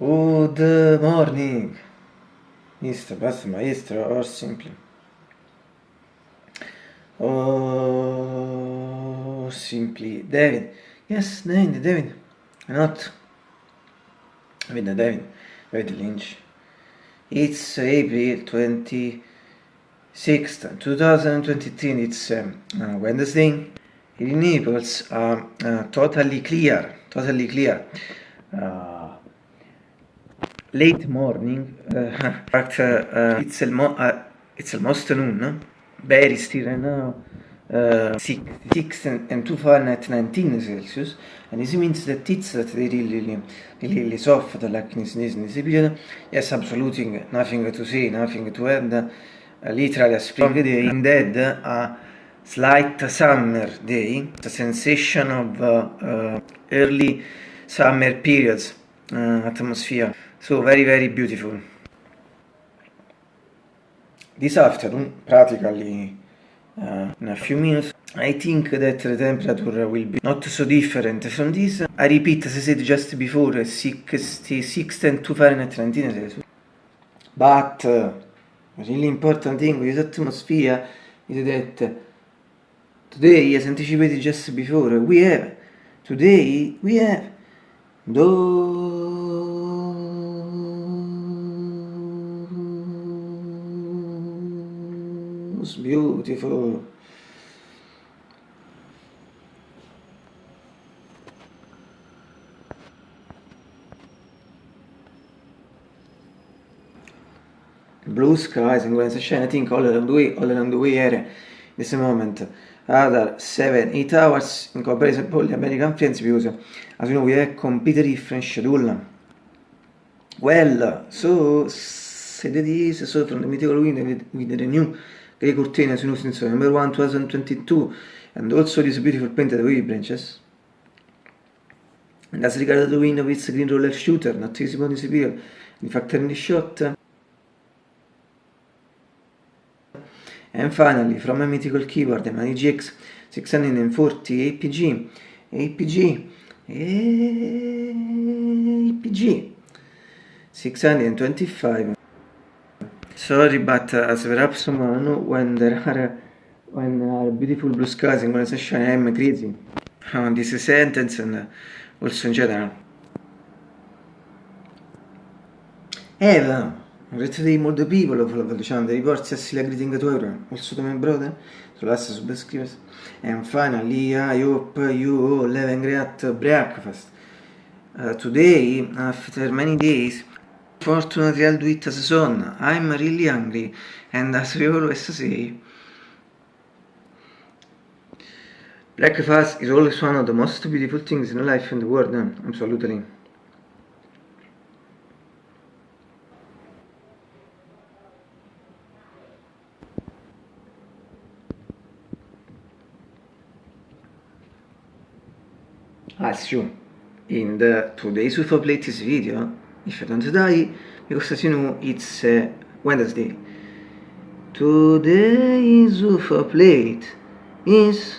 Good morning, Mr. Pastor Maestro, or simply. Or simply David. Yes, David, David. Not. David, David. David Lynch. It's April 26th, 2023. It's um, uh, Wednesday. In Naples are uh, totally clear. Totally clear. Uh, late morning, uh, but uh, it's, almo uh, it's almost noon, very still right now, uh, 6, 6 and, and 2 Fahrenheit 19 Celsius, and this means that it's that they really, really, really soft, like in this, in this period. Yes, absolutely nothing to say, nothing to add, uh, literally a spring day, indeed a slight summer day, the sensation of uh, uh, early summer periods, uh, atmosphere. So very very beautiful. This afternoon, practically uh, in a few minutes, I think that the temperature will be not so different from this. I repeat, as I said just before, 66 and 2 Fahrenheit 19 Celsius. But uh, really important thing with atmosphere is that today, as anticipated just before, we have, today we have was beautiful. Blue skies and when sunshine, I think all along the way, all along the way here, this moment, other 7, 8 hours in comparison the American friends because as you know we have completely different schedule. Well, so said it is, so from the mythical wind with, with the new Grey Cortina since number 1 2022 and also this beautiful painted wavy branches. And as regards the wind of its green roller shooter, not visible in this period, in fact in the shot. And finally, from a mythical keyboard, the Mani GX 640 APG, APG, APG 625 Sorry, but uh, as perhaps someone when there are when are beautiful blue skies and when sunshine, I'm crazy. On this sentence and uh, also in general. Eva, greeting molto people of diciamo, the reports as la greeting to everyone, also to my brother, so last subscribers. And finally, I hope you all have a great breakfast. Uh, today, after many days, Fortunately I'll do it as a son. I'm really hungry and as we always say Breakfast is always one of the most beautiful things in life in the world, eh? absolutely. As you in the today's UFO Plates video if I don't die because you know it's uh, Wednesday. Today's UFO plate is